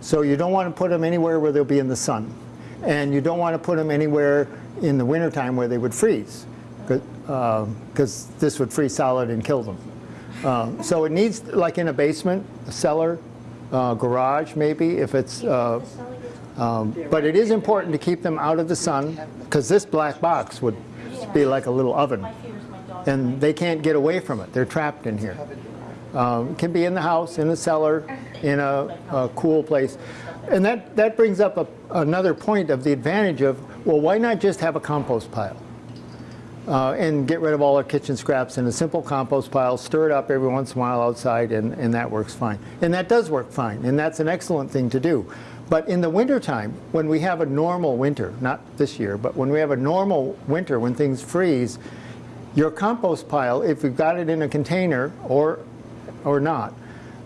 So you don't want to put them anywhere where they'll be in the sun. And you don't want to put them anywhere in the wintertime where they would freeze, because uh, this would freeze solid and kill them. Um, So it needs, like in a basement, a cellar, uh, garage maybe, if it's, uh, um, but it is important to keep them out of the sun, because this black box would be like a little oven. And they can't get away from it. They're trapped in here. Um, Can be in the house, in the cellar, in a a cool place. And that, that brings up a- another point of the advantage of, well, why not just have a compost pile? Uh, and get rid of all our kitchen scraps in a simple compost pile, stir it up every once in a while outside, and, and that works fine. And that does work fine, and that's an excellent thing to do. But in the wintertime, when we have a normal winter, not this year, but when we have a normal winter, when things freeze, your compost pile, if you've got it in a container or, or not,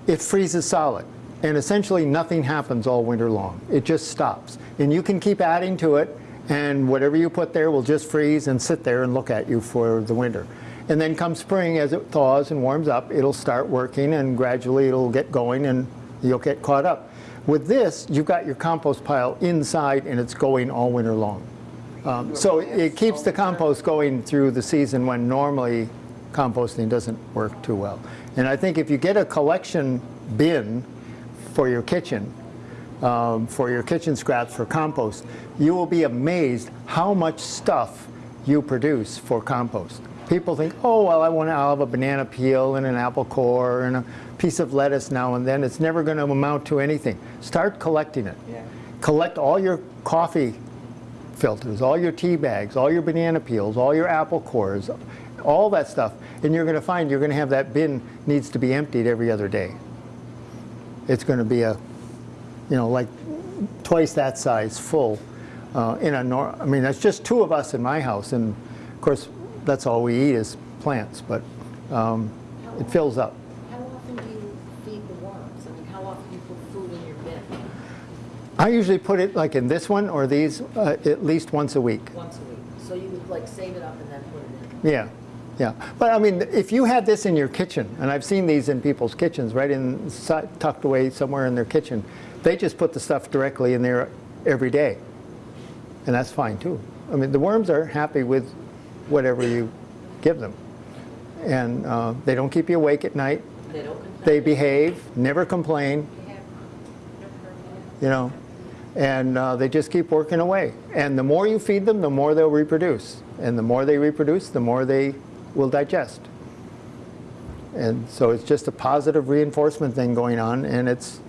it freezes solid. and essentially nothing happens all winter long. It just stops. And you can keep adding to it, and whatever you put there will just freeze and sit there and look at you for the winter. And then come spring, as it thaws and warms up, it'll start working, and gradually it'll get going, and you'll get caught up. With this, you've got your compost pile inside, and it's going all winter long. Um, So it keeps the compost going through the season when normally composting doesn't work too well. And I think if you get a collection bin for your kitchen, um, for your kitchen scraps for compost, you will be amazed how much stuff you produce for compost. People think, oh, well, I want to have a banana peel and an apple core and a piece of lettuce now and then. It's never going to amount to anything. Start collecting it. Yeah. Collect all your coffee filters, all your tea bags, all your banana peels, all your apple cores, all that stuff. And you're going to find you're going to have that bin needs to be emptied every other day. It's going to be a, you know, like twice that size full. Uh, in a nor I mean, that's just two of us in my house, and of course, that's all we eat is plants. But um, it fills up. How often do you feed the worms? I mean, how often do you put food in your bin? I usually put it like in this one or these uh, at least once a week. Once a week. So you would like save it up and then put it in? Yeah, yeah. But I mean, if you had this in your kitchen, and I've seen these in people's kitchens, right in tucked away somewhere in their kitchen, they just put the stuff directly in there every day, and that's fine too. I mean, the worms are happy with whatever you give them, and uh, they don't keep you awake at night. They don't complain? They behave, never complain. You know, and uh, they just keep working away. And the more you feed them, the more they'll reproduce. And the more they reproduce, the more they will digest. And so it's just a positive reinforcement thing going on, and it's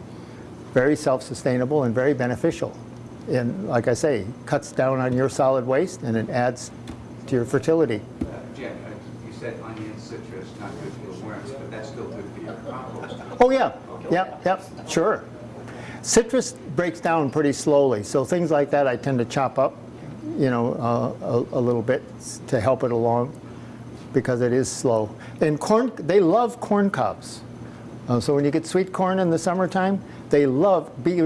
very self-sustainable and very beneficial. And like I say, cuts down on your solid waste, and it adds to your fertility. Uh, Jen, uh, you said onion, citrus, not good for worms, but that's still good for your compost. Oh, yeah, yep, yep, sure. Citrus breaks down pretty slowly, so things like that I tend to chop up, you know, uh, a, a little bit to help it along because it is slow. And corn, they love corn cobs. Uh, so when you get sweet corn in the summertime, they love, be,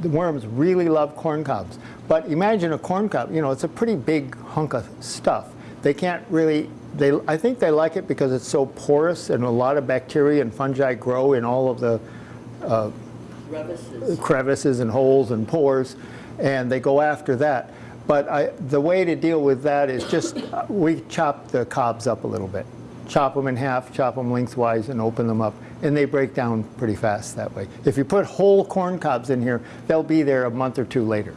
the worms really love corn cobs. But imagine a corn cob, you know, it's a pretty big hunk of stuff. They can't really, they, I think they like it because it's so porous and a lot of bacteria and fungi grow in all of the Crevices. crevices and holes and pores, and they go after that. But I, the way to deal with that is just, uh, we chop the cobs up a little bit. Chop them in half, chop them lengthwise, and open them up. And they break down pretty fast that way. If you put whole corn cobs in here, they'll be there a month or two later.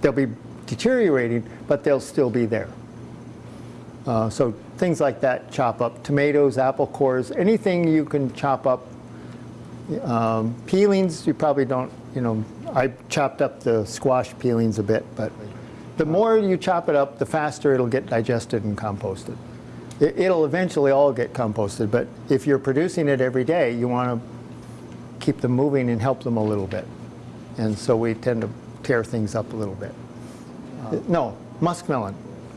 They'll be deteriorating, but they'll still be there. Uh, so things like that, chop up. Tomatoes, apple cores, anything you can chop up um, Peelings, you probably don't, you know, I chopped up the squash peelings a bit, but the more you chop it up, the faster it'll get digested and composted. It- It'll eventually all get composted, but if you're producing it every day, you want to keep them moving and help them a little bit. And so we tend to tear things up a little bit. No, muskmelon,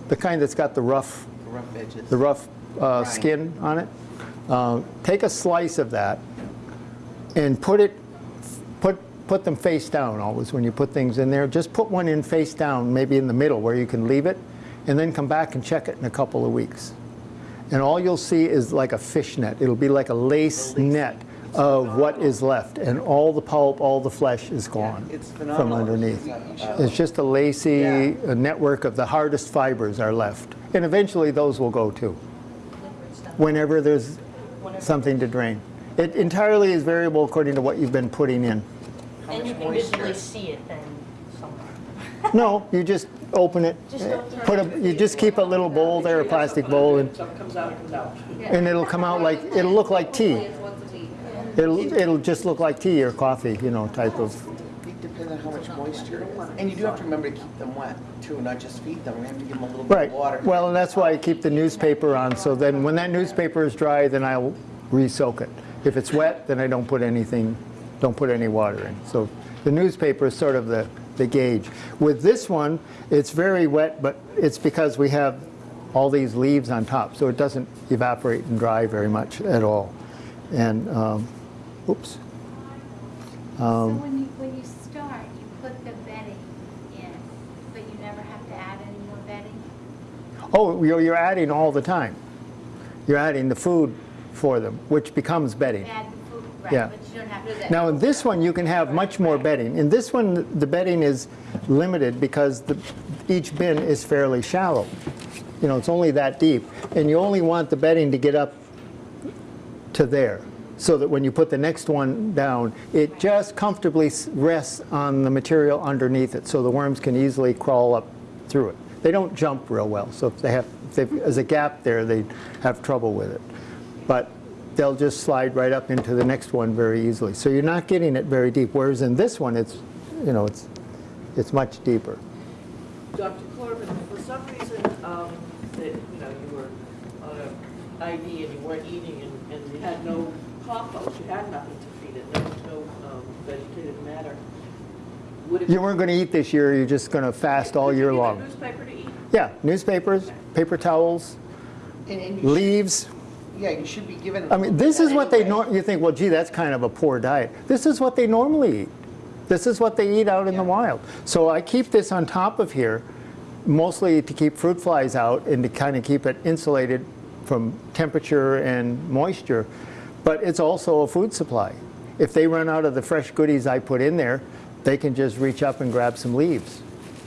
the kind that's got the rough Rough edges. the rough uh, skin on it. Uh, Take a slice of that and put it, put, put them face down always when you put things in there. Just put one in face down, maybe in the middle where you can leave it, and then come back and check it in a couple of weeks. And all you'll see is like a fish net. It'll be like a lace net of what is left, and all the pulp, all the flesh is gone It's from underneath. It's just a lacy Yeah. network of the hardest fibers are left. And eventually those will go too, whenever there's something to drain. It entirely is variable according to what you've been putting in. And you can visually see it then somewhere. No, you just open it, put a, you just keep a little bowl there, a plastic bowl, and, Something comes out, it comes out. and it'll come out like, it'll look like tea. It'll, it'll just look like tea or coffee, you know, type of, It depends on how much moisture. And you do have to remember to keep them wet too, not just feed them. We have to give them a little bit right. of water. Well, and that's why I keep the newspaper on, so then when that newspaper is dry, then I'll re-soak it. If it's wet, then I don't put anything, don't put any water in. So the newspaper is sort of the, the gauge. With this one, it's very wet, but it's because we have all these leaves on top, so it doesn't evaporate and dry very much at all. And, um, oops. So Um, when you, when you start, you put the bedding in, but you never have to add any more bedding? Oh, you're, you're adding all the time. You're adding the food for them, which becomes bedding. Add food, Yeah. but you don't have to do that. Now, in this one, you can have much more bedding. In this one, the bedding is limited because the, each bin is fairly shallow. You know, it's only that deep. And you only want the bedding to get up to there, so that when you put the next one down, it just comfortably rests on the material underneath it, so the worms can easily crawl up through it. They don't jump real well, so if they have, if there's a gap there, they have trouble with it. But they'll just slide right up into the next one very easily. So you're not getting it very deep, whereas in this one, it's, you know, it's, it's much deeper. Dr. Corbin, for some reason, um, that, you know, you were on a ID and you weren't eating and, and you had no compost, you had nothing to feed it, there was no, um, vegetative matter. Would it? You weren't going to eat this year, you're just going to fast all year long. Newspaper to eat? Yeah, newspapers, paper towels, And, and you should, leaves. Yeah, you should be given. I mean, this is what they, anyway. nor- you think, well, gee, that's kind of a poor diet. This is what they normally eat. This is what they eat out in the wild. So I keep this on top of here, mostly to keep fruit flies out and to kind of keep it insulated from temperature and moisture. But it's also a food supply. If they run out of the fresh goodies I put in there, they can just reach up and grab some leaves.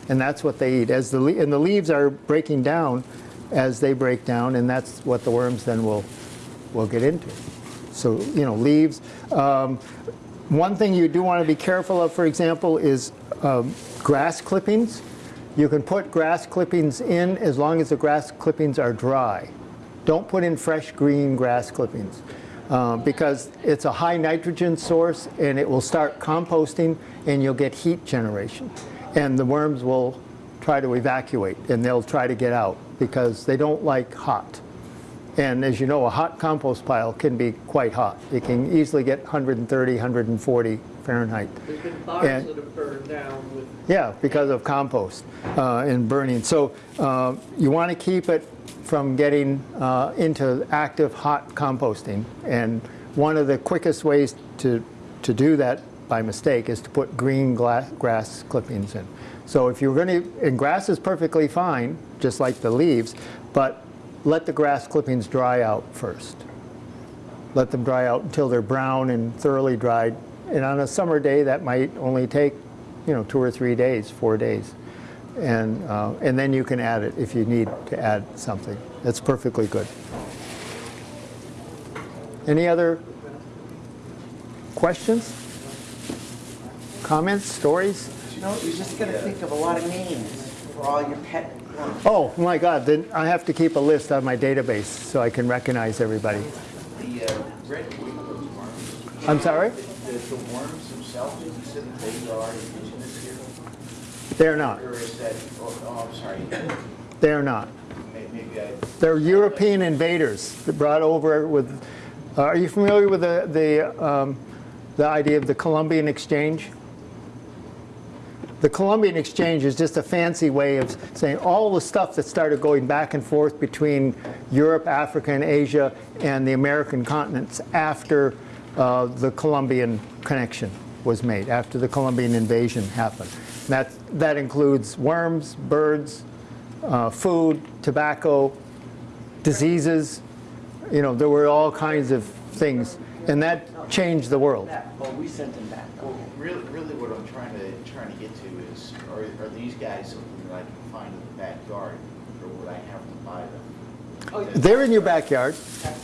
And that's what they eat. As the, le- and the leaves are breaking down as they break down, and that's what the worms then will, will get into. So, you know, leaves. Um, one thing you do want to be careful of, for example, is um, grass clippings. You can put grass clippings in as long as the grass clippings are dry. Don't put in fresh green grass clippings uh, because it's a high nitrogen source and it will start composting and you'll get heat generation. And the worms will try to evacuate and they'll try to get out because they don't like hot. And as you know, a hot compost pile can be quite hot. It can easily get 130, 140 Fahrenheit. There's been barns And- that have burned down with Yeah, because of compost uh, and burning. So uh, you want to keep it from getting uh, into active hot composting. And one of the quickest ways to, to do that by mistake is to put green grass clippings in. So if you're going to, and grass is perfectly fine, just like the leaves, but let the grass clippings dry out first let them dry out until they're brown and thoroughly dried. And on a summer day, that might only take, you know, two or three days, four days. And, uh, and then you can add it if you need to add something. That's perfectly good. Any other questions? Comments, stories? No, you're just gonna think of a lot of names for all your pet. Oh, my God, then I have to keep a list on my database so I can recognize everybody. The uh, red I'm sorry? the, the worms themselves, you said that they are indigenous here? They're not. Or is that, oh, oh, I'm sorry, They're not. Maybe I, They're European invaders that brought over with. Uh, are you familiar with the the um, the idea of the Columbian Exchange? The Columbian Exchange is just a fancy way of saying all the stuff that started going back and forth between Europe, Africa, and Asia and the American continents after uh, the Columbian connection was made, after the Columbian invasion happened. That, that includes worms, birds, uh, food, tobacco, diseases. You know, there were all kinds of things, and that changed the world. Oh, we sent them back. well, really, really what I'm trying to, trying to get to is, are, are these guys something that I can find in the backyard, or would I have to buy them? Oh, They're in your backyard.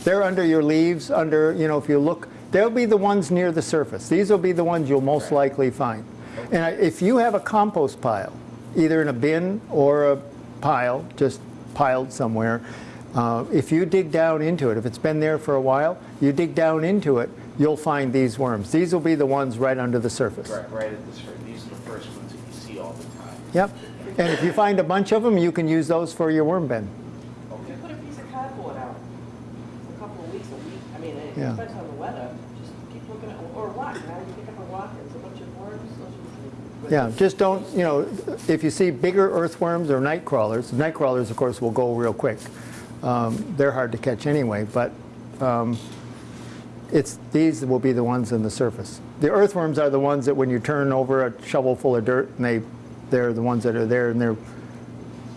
They're under your leaves, under, you know, if you look, they'll be the ones near the surface. These will be the ones you'll most likely find. And if you have a compost pile, either in a bin or a pile, just piled somewhere, uh, if you dig down into it, if it's been there for a while, you dig down into it, you'll find these worms. These will be the ones right under the surface. Right, right at this, these are the first ones that you see all the time. Yep. And if you find a bunch of them, you can use those for your worm bin. You put a piece of cardboard out for a couple of weeks, a week, I mean, it Yeah. depends on the weather, just keep looking at, or a rock, now you pick up a rock, and it's a bunch of worms, those. Yeah, just don't, you know, if you see bigger earthworms or night crawlers, night crawlers, of course, will go real quick. Um, they're hard to catch anyway, but um, it's, these will be the ones in the surface. the earthworms are the ones that when you turn over a shovel full of dirt, and they, they're the ones that are there, and they're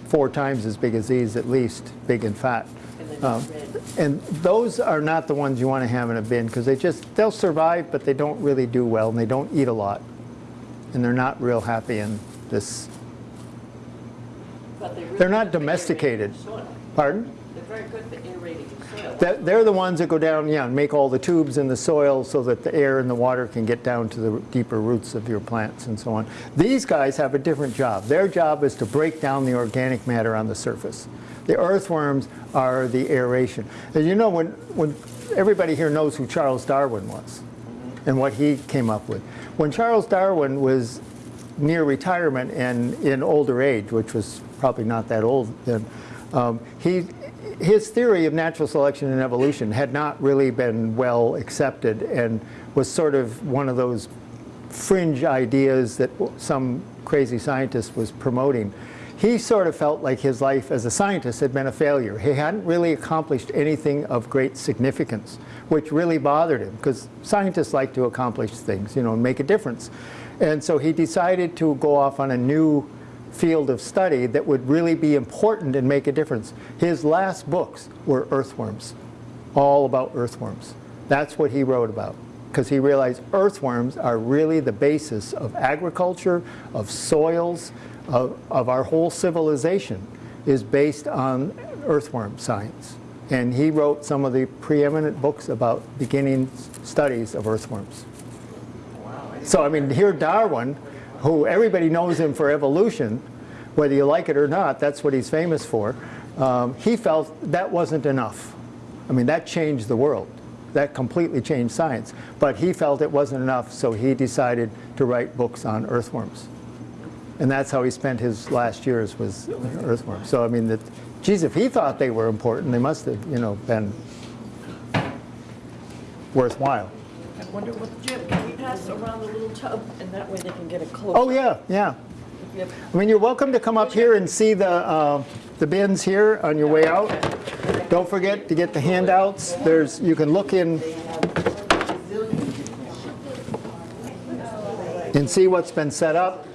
four times as big as these at least, big and fat. And Um. And those are not the ones you want to have in a bin because they just, they'll survive, but they don't really do well and they don't eat a lot. And they're not real happy in this, But really they're not good for aerating domesticated. pardon? They're very good for aerating the soil. They're- the ones that go down, yeah, and make all the tubes in the soil so that the air and the water can get down to the deeper roots of your plants and so on. These guys have a different job. Their job is to break down the organic matter on the surface. The earthworms are the aeration. And you know, when, when everybody here knows who Charles Darwin was and what he came up with. When Charles Darwin was near retirement and in older age, which was probably not that old then, um, he, his theory of natural selection and evolution had not really been well accepted and was sort of one of those fringe ideas that some crazy scientist was promoting. He sort of felt like his life as a scientist had been a failure. He hadn't really accomplished anything of great significance, which really bothered him because scientists like to accomplish things, you know, and make a difference. And so he decided to go off on a new field of study that would really be important and make a difference. His last books were earthworms, all about earthworms. That's what he wrote about because he realized earthworms are really the basis of agriculture, of soils, of, of our whole civilization is based on earthworm science. And he wrote some of the preeminent books about beginning studies of earthworms. So I mean, here Darwin, who everybody knows him for evolution, whether you like it or not, that's what he's famous for. Um, he felt that wasn't enough. I mean, that changed the world. That completely changed science. But he felt it wasn't enough, so he decided to write books on earthworms. And that's how he spent his last years was earthworms. So I mean, that, geez, if he thought they were important, they must have, you know, been worthwhile. I wonder what, Jim, pass around the little tub and that way they can get a close? Oh yeah, yeah. I mean, you're welcome to come up here and see the, uh, the bins here on your way out. Don't forget to get the handouts. There's, you can look in and see what's been set up.